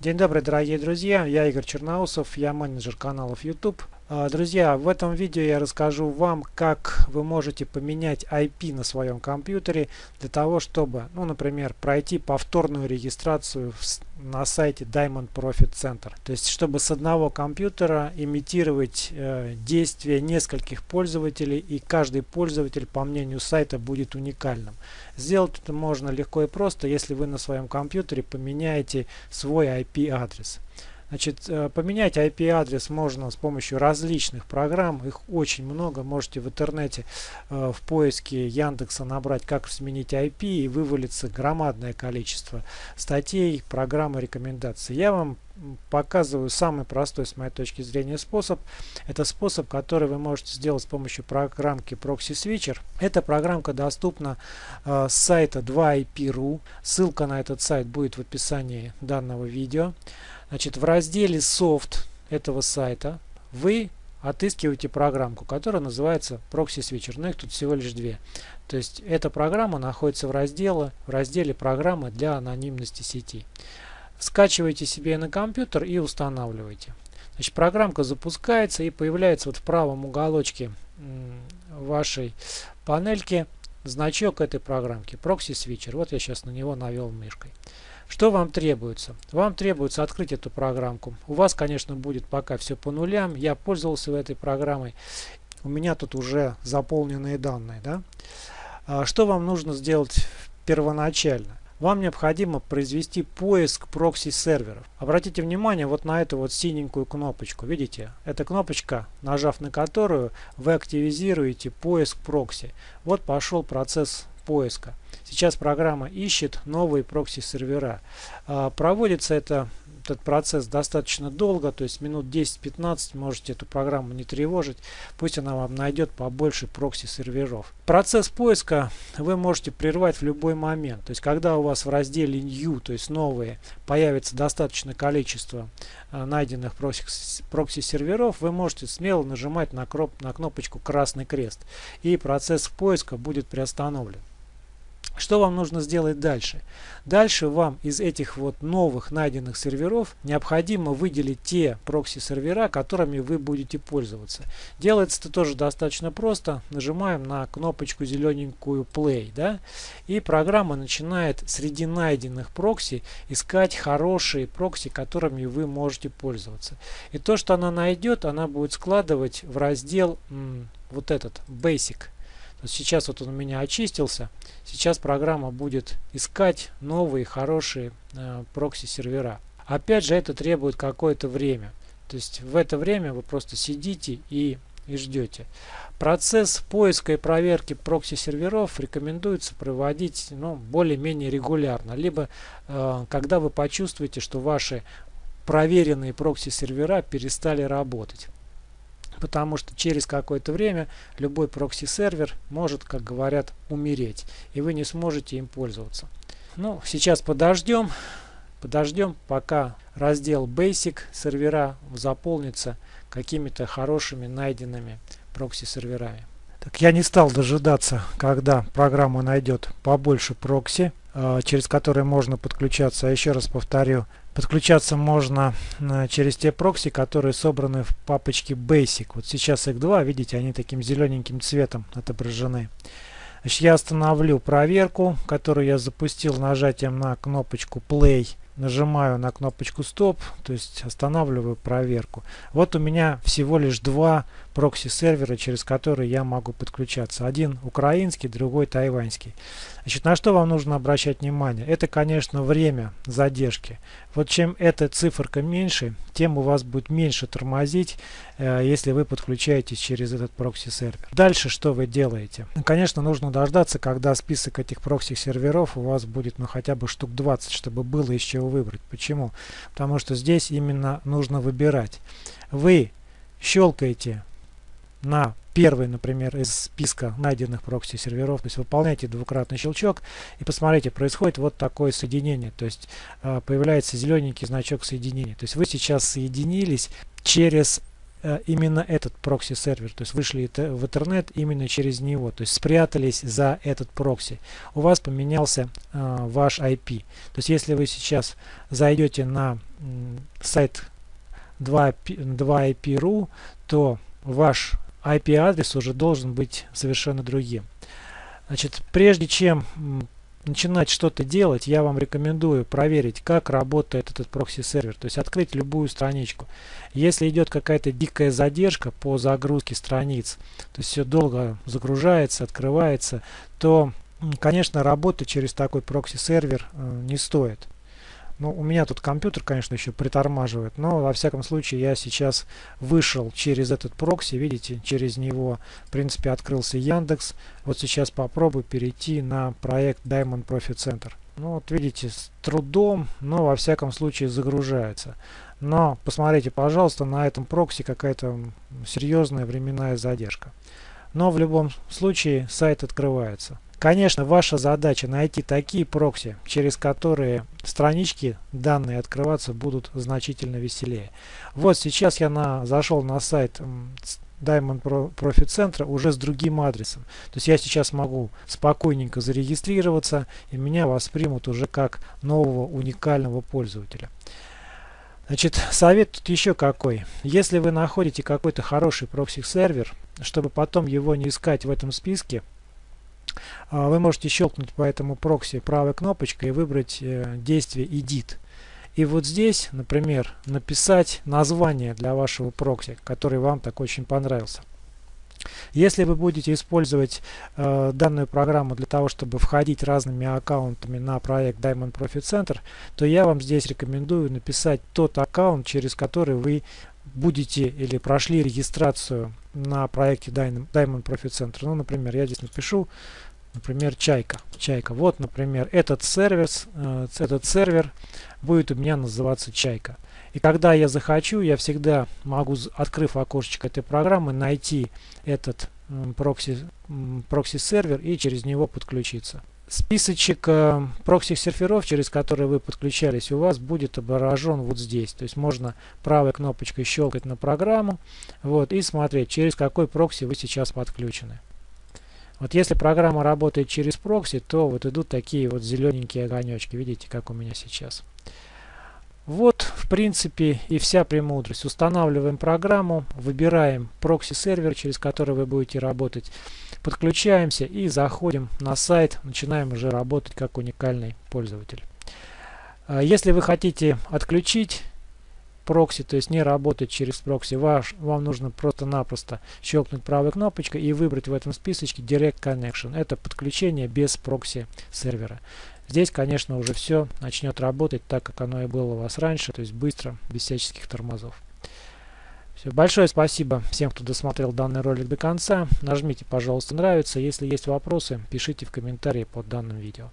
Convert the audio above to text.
День добрый, дорогие друзья, я Игорь Черноусов, я менеджер каналов YouTube. А, друзья, в этом видео я расскажу вам, как вы можете поменять IP на своем компьютере для того, чтобы, ну, например, пройти повторную регистрацию на сайте Diamond Profit Center. То есть, чтобы с одного компьютера имитировать э, действия нескольких пользователей, и каждый пользователь, по мнению сайта, будет уникальным. Сделать это можно легко и просто, если вы на своем компьютере поменяете свой IP-адрес. Значит, э, поменять IP-адрес можно с помощью различных программ. Их очень много. Можете в интернете э, в поиске Яндекса набрать, как сменить IP, и вывалится громадное количество статей, программ и рекомендаций. Я вам показываю самый простой с моей точки зрения способ. Это способ, который вы можете сделать с помощью программки Proxy Switcher. Эта программка доступна э, с сайта 2IP.ru. Ссылка на этот сайт будет в описании данного видео. Значит, в разделе «Софт» этого сайта вы отыскиваете программку, которая называется Proxy Switcher. Но их тут всего лишь две. То есть эта программа находится в разделе, в разделе «Программы для анонимности сети». Скачиваете себе на компьютер и устанавливаете. Значит, программка запускается и появляется вот в правом уголочке вашей панельки значок этой программки Proxy Switcher. Вот я сейчас на него навел мышкой. Что вам требуется? Вам требуется открыть эту программку. У вас, конечно, будет пока все по нулям. Я пользовался этой программой. У меня тут уже заполненные данные. Да? А что вам нужно сделать первоначально? Вам необходимо произвести поиск прокси-серверов. Обратите внимание вот на эту вот синенькую кнопочку. Видите? Эта кнопочка, нажав на которую, вы активизируете поиск прокси. Вот пошел процесс поиска. Сейчас программа ищет новые прокси-сервера. А, проводится это этот процесс достаточно долго, то есть минут 10-15 можете эту программу не тревожить, пусть она вам найдет побольше прокси-серверов. Процесс поиска вы можете прервать в любой момент, то есть когда у вас в разделе New, то есть новые, появится достаточное количество а, найденных прокси-серверов, вы можете смело нажимать на, на кнопочку красный крест и процесс поиска будет приостановлен. Что вам нужно сделать дальше? Дальше вам из этих вот новых найденных серверов необходимо выделить те прокси-сервера, которыми вы будете пользоваться. Делается это тоже достаточно просто. Нажимаем на кнопочку зелененькую Play. Да? И программа начинает среди найденных прокси искать хорошие прокси, которыми вы можете пользоваться. И то, что она найдет, она будет складывать в раздел вот этот Basic. Сейчас вот он у меня очистился. Сейчас программа будет искать новые хорошие э, прокси-сервера. Опять же, это требует какое-то время. То есть в это время вы просто сидите и, и ждете. Процесс поиска и проверки прокси-серверов рекомендуется проводить ну, более-менее регулярно. Либо э, когда вы почувствуете, что ваши проверенные прокси-сервера перестали работать потому что через какое-то время любой прокси-сервер может, как говорят, умереть, и вы не сможете им пользоваться. Ну, сейчас подождем, подождем, пока раздел Basic сервера заполнится какими-то хорошими найденными прокси-серверами. Так, я не стал дожидаться, когда программа найдет побольше прокси, э, через которые можно подключаться. А еще раз повторю, Подключаться можно э, через те прокси, которые собраны в папочке Basic. Вот сейчас их два, видите, они таким зелененьким цветом отображены. Значит, я остановлю проверку, которую я запустил нажатием на кнопочку Play. Нажимаю на кнопочку Stop, то есть останавливаю проверку. Вот у меня всего лишь два прокси-сервера, через которые я могу подключаться. Один украинский, другой тайваньский. Значит, на что вам нужно обращать внимание? Это, конечно, время задержки. Вот чем эта циферка меньше, тем у вас будет меньше тормозить, э, если вы подключаетесь через этот прокси-сервер. Дальше что вы делаете? Конечно, нужно дождаться, когда список этих прокси-серверов у вас будет ну, хотя бы штук 20, чтобы было из чего выбрать. Почему? Потому что здесь именно нужно выбирать. Вы щелкаете на первый, например, из списка найденных прокси-серверов. То есть выполняйте двукратный щелчок и посмотрите, происходит вот такое соединение. То есть э, появляется зелененький значок соединения. То есть вы сейчас соединились через э, именно этот прокси-сервер, то есть вышли в интернет именно через него, то есть спрятались за этот прокси. У вас поменялся э, ваш IP. То есть если вы сейчас зайдете на сайт 2IP.ru, то ваш IP-адрес уже должен быть совершенно другим. Значит, прежде чем начинать что-то делать, я вам рекомендую проверить, как работает этот прокси-сервер. То есть открыть любую страничку. Если идет какая-то дикая задержка по загрузке страниц, то есть все долго загружается, открывается, то, конечно, работать через такой прокси-сервер э, не стоит. Ну, у меня тут компьютер, конечно, еще притормаживает, но во всяком случае я сейчас вышел через этот прокси, видите, через него, в принципе, открылся Яндекс. Вот сейчас попробую перейти на проект Diamond Profit Center. Ну, вот видите, с трудом, но во всяком случае загружается. Но посмотрите, пожалуйста, на этом прокси какая-то серьезная временная задержка. Но в любом случае сайт открывается. Конечно, ваша задача найти такие прокси, через которые странички данные открываться будут значительно веселее. Вот сейчас я на, зашел на сайт Diamond Profit Center уже с другим адресом. То есть я сейчас могу спокойненько зарегистрироваться и меня воспримут уже как нового уникального пользователя. Значит, совет тут еще какой. Если вы находите какой-то хороший прокси-сервер, чтобы потом его не искать в этом списке, вы можете щелкнуть по этому прокси правой кнопочкой и выбрать э, действие Edit. И вот здесь, например, написать название для вашего прокси, который вам так очень понравился. Если вы будете использовать э, данную программу для того, чтобы входить разными аккаунтами на проект Diamond Profit Center, то я вам здесь рекомендую написать тот аккаунт, через который вы будете или прошли регистрацию на проекте Diamond Profit Center. Ну, например, я здесь напишу например, чайка. Чайка. Вот, например, этот сервер, э, этот сервер будет у меня называться чайка. И когда я захочу, я всегда могу, открыв окошечко этой программы, найти этот прокси, прокси-сервер и через него подключиться. Списочек э, прокси-серверов, через которые вы подключались, у вас будет отображен вот здесь. То есть можно правой кнопочкой щелкать на программу вот, и смотреть, через какой прокси вы сейчас подключены. Вот если программа работает через прокси, то вот идут такие вот зелененькие огонечки. Видите, как у меня сейчас. Вот, в принципе, и вся премудрость. Устанавливаем программу, выбираем прокси-сервер, через который вы будете работать, подключаемся и заходим на сайт, начинаем уже работать как уникальный пользователь. А если вы хотите отключить прокси, то есть не работать через прокси, ваш, вам нужно просто-напросто щелкнуть правой кнопочкой и выбрать в этом списочке Direct Connection. Это подключение без прокси сервера. Здесь, конечно, уже все начнет работать так, как оно и было у вас раньше, то есть быстро, без всяческих тормозов. Все, большое спасибо всем, кто досмотрел данный ролик до конца. Нажмите, пожалуйста, нравится. Если есть вопросы, пишите в комментарии под данным видео.